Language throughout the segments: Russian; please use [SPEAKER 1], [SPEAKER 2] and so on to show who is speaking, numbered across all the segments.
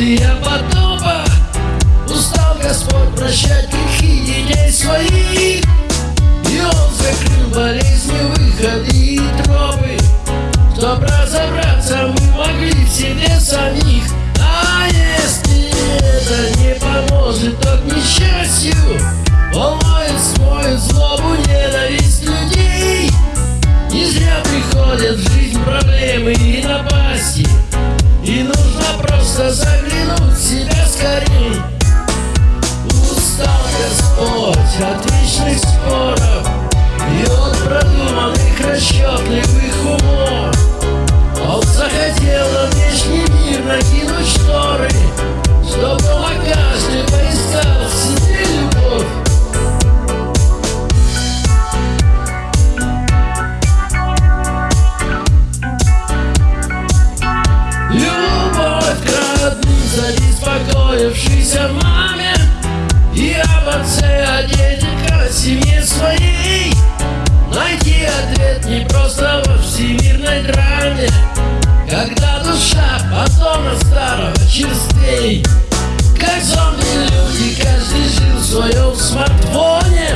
[SPEAKER 1] Я потопа Устал Господь прощать грехи детей своих И Он закрыл болезни, выходы и тропы Чтоб разобраться мы могли в себе самих. А если это не поможет, то к несчастью Волнует, свою злобу, ненависть людей. Не зря приходят в жизнь проблемы и напасти. И нужно просто заглянуть беспокоившейся маме И об отце, о детях, о семье своей. Найти ответ не просто во всемирной драме. Когда душа потом старого черствей. Как зомби-люди, каждый жил в своем смартфоне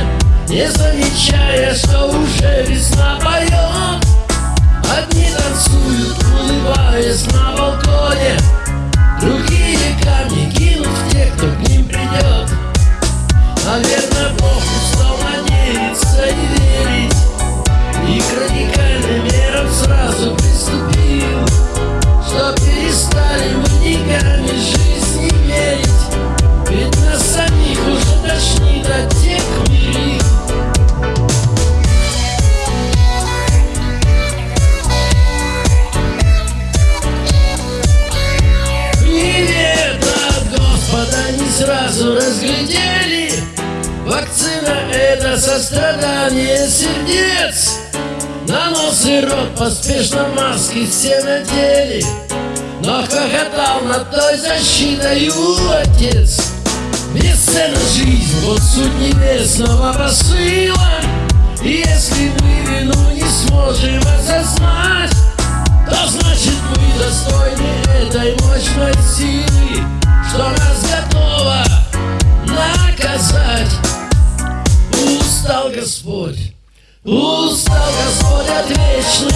[SPEAKER 1] Не замечая, что уже весна поет. Одни сразу разглядели. Вакцина это сострадание сердец. На нос и рот поспешно маски все надели. Но хохотал над той защитою отец. Бесценна жизнь, вот суть небесного посыла. И если мы вину не сможем осознать то значит мы достойны этой мощной силы Что нас Господь, устал Господь от вечных